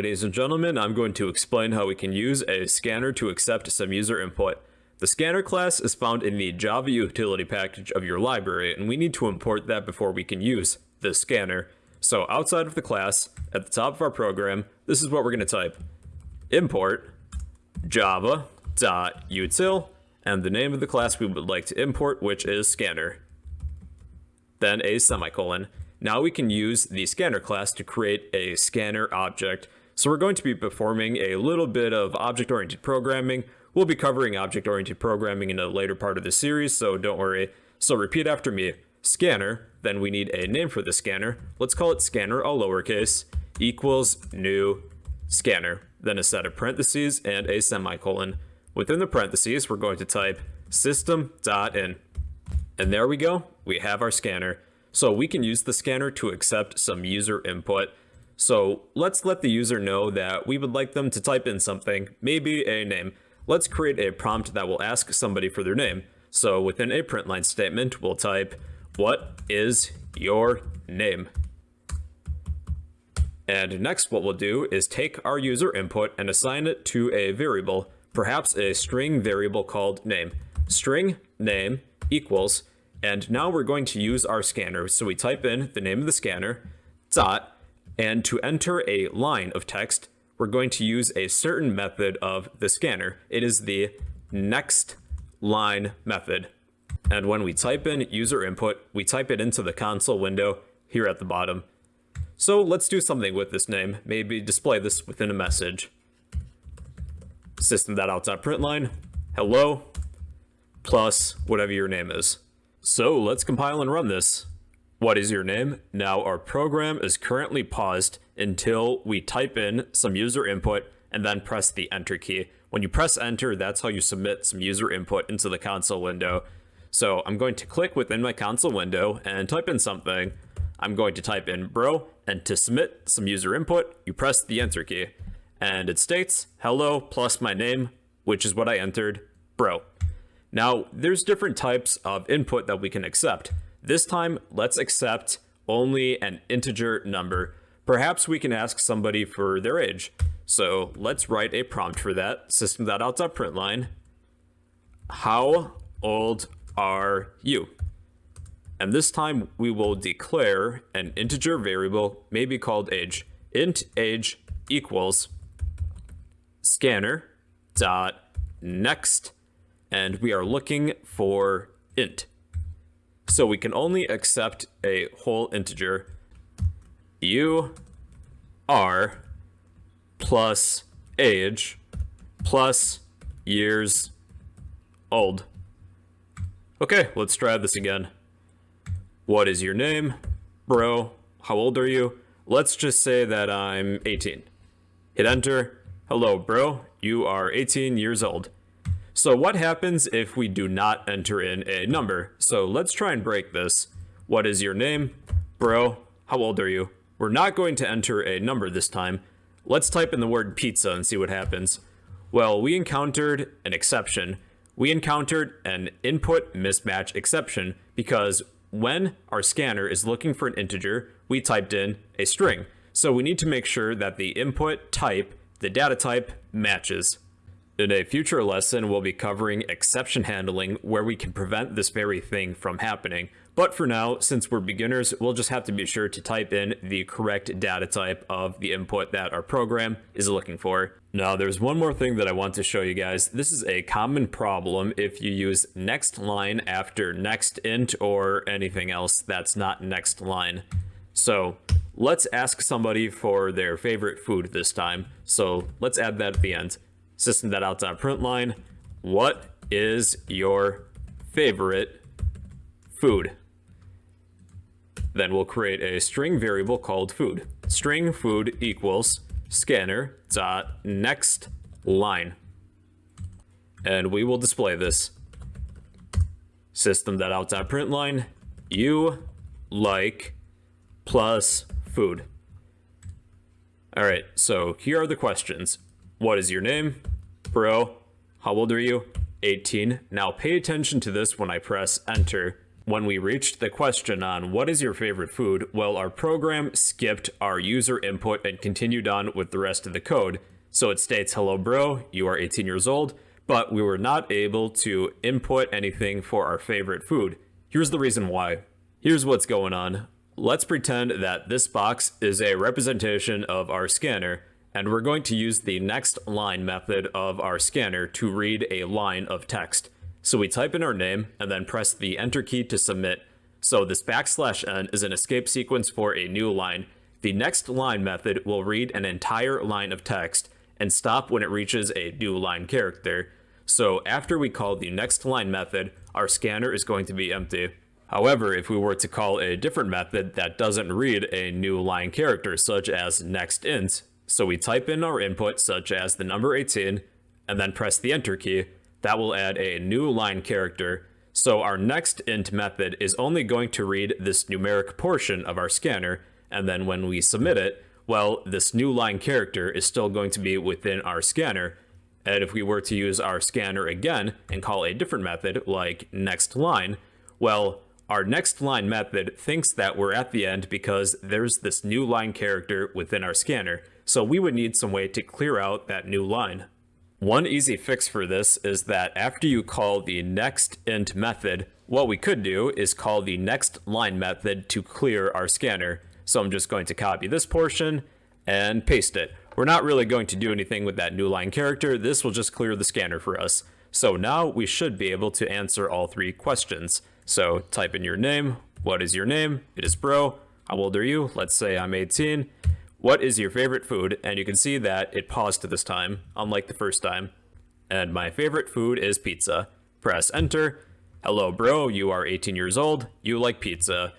Ladies and gentlemen, I'm going to explain how we can use a scanner to accept some user input. The scanner class is found in the Java utility package of your library, and we need to import that before we can use the scanner. So outside of the class, at the top of our program, this is what we're going to type. Import java.util, and the name of the class we would like to import, which is scanner. Then a semicolon. Now we can use the scanner class to create a scanner object. So we're going to be performing a little bit of object-oriented programming. We'll be covering object-oriented programming in a later part of the series, so don't worry. So repeat after me. Scanner, then we need a name for the scanner. Let's call it scanner all lowercase, equals new scanner. Then a set of parentheses and a semicolon. Within the parentheses, we're going to type system.in. And there we go, we have our scanner. So we can use the scanner to accept some user input. So let's let the user know that we would like them to type in something, maybe a name. Let's create a prompt that will ask somebody for their name. So within a print line statement, we'll type, what is your name? And next what we'll do is take our user input and assign it to a variable, perhaps a string variable called name. String name equals and now we're going to use our scanner. So we type in the name of the scanner, dot, and to enter a line of text, we're going to use a certain method of the scanner. It is the next line method. And when we type in user input, we type it into the console window here at the bottom. So let's do something with this name, maybe display this within a message. System.out.println, hello, plus whatever your name is. So let's compile and run this. What is your name? Now our program is currently paused until we type in some user input and then press the enter key. When you press enter, that's how you submit some user input into the console window. So I'm going to click within my console window and type in something. I'm going to type in bro, and to submit some user input, you press the enter key. And it states hello plus my name, which is what I entered, bro. Now, there's different types of input that we can accept. This time, let's accept only an integer number. Perhaps we can ask somebody for their age. So let's write a prompt for that. System.out.println. How old are you? And this time we will declare an integer variable, maybe called age. int age equals scanner dot next and we are looking for int. So we can only accept a whole integer. You are plus age plus years old. Okay, let's try this again. What is your name? Bro, how old are you? Let's just say that I'm 18. Hit enter. Hello, bro. You are 18 years old. So what happens if we do not enter in a number? So let's try and break this. What is your name? Bro, how old are you? We're not going to enter a number this time. Let's type in the word pizza and see what happens. Well, we encountered an exception. We encountered an input mismatch exception because when our scanner is looking for an integer, we typed in a string. So we need to make sure that the input type, the data type, matches. In a future lesson, we'll be covering exception handling, where we can prevent this very thing from happening. But for now, since we're beginners, we'll just have to be sure to type in the correct data type of the input that our program is looking for. Now, there's one more thing that I want to show you guys. This is a common problem if you use next line after next int or anything else that's not next line. So let's ask somebody for their favorite food this time. So let's add that at the end system.out.println, what is your favorite food? Then we'll create a string variable called food. String food equals scanner dot next line. And we will display this. System.out.println, you like plus food. All right, so here are the questions. What is your name? Bro, how old are you? 18. Now pay attention to this when I press enter. when we reached the question on what is your favorite food, well, our program skipped our user input and continued on with the rest of the code. So it states, hello bro, you are 18 years old, but we were not able to input anything for our favorite food. Here's the reason why. Here's what's going on. Let's pretend that this box is a representation of our scanner, and we're going to use the next line method of our scanner to read a line of text. So we type in our name and then press the enter key to submit. So this backslash n is an escape sequence for a new line. The next line method will read an entire line of text and stop when it reaches a new line character. So after we call the next line method, our scanner is going to be empty. However, if we were to call a different method that doesn't read a new line character, such as next int, so we type in our input, such as the number 18, and then press the enter key, that will add a new line character. So our next int method is only going to read this numeric portion of our scanner, and then when we submit it, well, this new line character is still going to be within our scanner, and if we were to use our scanner again and call a different method, like next line, well, our next line method thinks that we're at the end because there's this new line character within our scanner, so we would need some way to clear out that new line. One easy fix for this is that after you call the next int method, what we could do is call the next line method to clear our scanner. So I'm just going to copy this portion and paste it. We're not really going to do anything with that new line character. This will just clear the scanner for us. So now we should be able to answer all three questions. So type in your name. What is your name? It is bro. How old are you? Let's say I'm 18. What is your favorite food? And you can see that it paused this time, unlike the first time. And my favorite food is pizza. Press enter. Hello bro, you are 18 years old. You like pizza.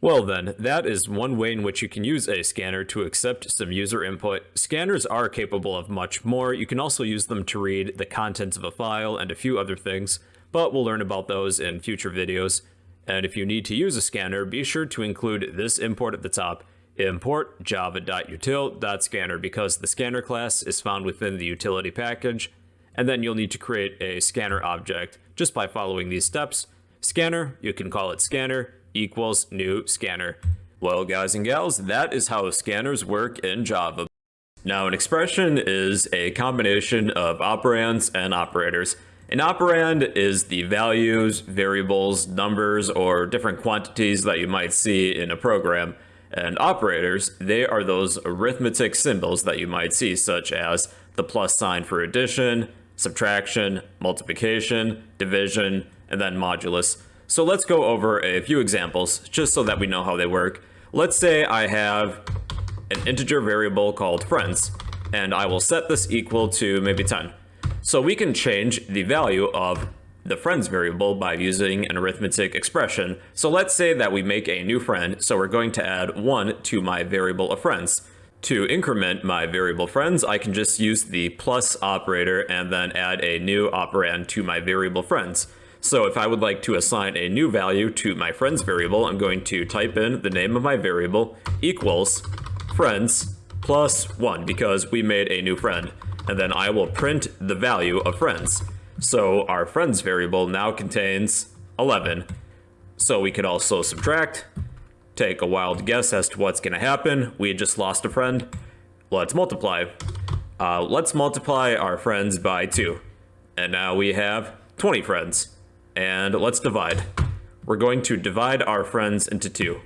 Well then, that is one way in which you can use a scanner to accept some user input. Scanners are capable of much more. You can also use them to read the contents of a file and a few other things, but we'll learn about those in future videos. And if you need to use a scanner, be sure to include this import at the top, import java.util.scanner because the scanner class is found within the utility package, and then you'll need to create a scanner object just by following these steps. Scanner, you can call it scanner, equals new scanner. Well, guys and gals, that is how scanners work in Java. Now, an expression is a combination of operands and operators. An operand is the values, variables, numbers, or different quantities that you might see in a program. And operators, they are those arithmetic symbols that you might see, such as the plus sign for addition, subtraction, multiplication, division, and then modulus. So let's go over a few examples just so that we know how they work. Let's say I have an integer variable called friends, and I will set this equal to maybe 10. So we can change the value of the friends variable by using an arithmetic expression. So let's say that we make a new friend, so we're going to add 1 to my variable of friends. To increment my variable friends, I can just use the plus operator and then add a new operand to my variable friends. So if I would like to assign a new value to my friends variable, I'm going to type in the name of my variable equals friends plus 1 because we made a new friend. And then I will print the value of friends. So our friends variable now contains 11. So we could also subtract, take a wild guess as to what's going to happen. We had just lost a friend. Let's multiply. Uh, let's multiply our friends by 2. And now we have 20 friends and let's divide. We're going to divide our friends into two,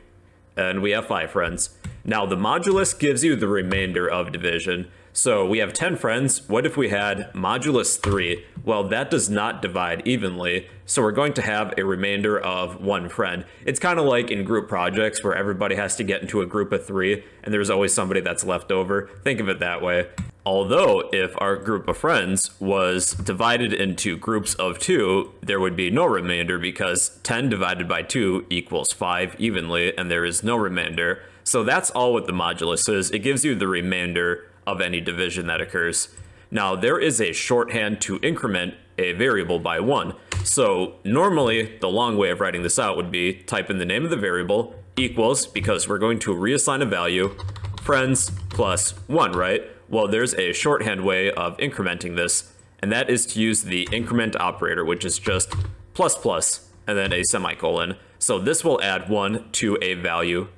and we have five friends. Now the modulus gives you the remainder of division, so we have 10 friends. What if we had modulus 3? Well, that does not divide evenly, so we're going to have a remainder of one friend. It's kind of like in group projects where everybody has to get into a group of three, and there's always somebody that's left over. Think of it that way. Although, if our group of friends was divided into groups of two, there would be no remainder because 10 divided by 2 equals 5 evenly, and there is no remainder. So that's all what the modulus is. It gives you the remainder of any division that occurs. Now, there is a shorthand to increment a variable by 1. So normally, the long way of writing this out would be type in the name of the variable equals, because we're going to reassign a value, friends plus 1, right? Well, there's a shorthand way of incrementing this, and that is to use the increment operator, which is just plus plus. and then a semicolon. So this will add 1 to a value.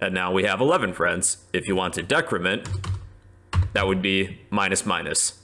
And now we have 11 friends. If you want to decrement, that would be minus minus.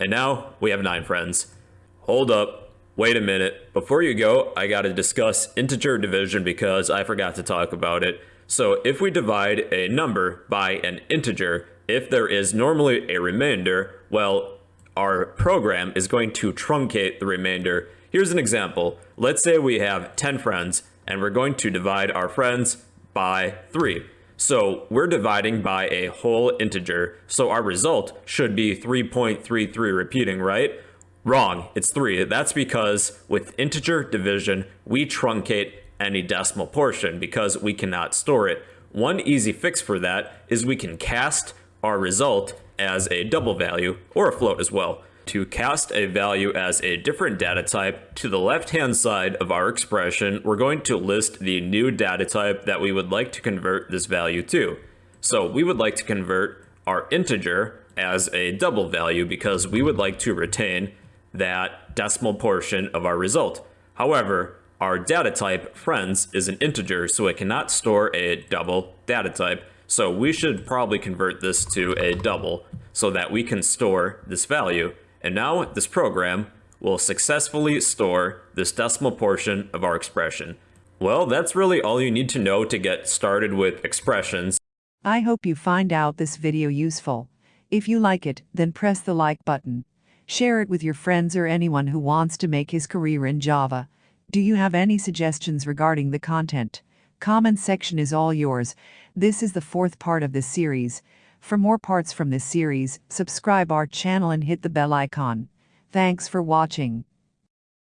And now we have 9 friends. Hold up. Wait a minute. Before you go, I got to discuss integer division because I forgot to talk about it. So if we divide a number by an integer, if there is normally a remainder, well, our program is going to truncate the remainder. Here's an example. Let's say we have 10 friends and we're going to divide our friends by 3. So we're dividing by a whole integer, so our result should be 3.33 repeating, right? Wrong, it's 3. That's because with integer division, we truncate any decimal portion because we cannot store it. One easy fix for that is we can cast our result as a double value or a float as well. To cast a value as a different data type, to the left-hand side of our expression, we're going to list the new data type that we would like to convert this value to. So we would like to convert our integer as a double value because we would like to retain that decimal portion of our result. However, our data type, friends, is an integer, so it cannot store a double data type. So we should probably convert this to a double so that we can store this value. And now this program will successfully store this decimal portion of our expression. Well, that's really all you need to know to get started with expressions. I hope you find out this video useful. If you like it, then press the like button. Share it with your friends or anyone who wants to make his career in Java. Do you have any suggestions regarding the content? Comment section is all yours. This is the fourth part of this series. For more parts from this series, subscribe our channel and hit the bell icon. Thanks for watching.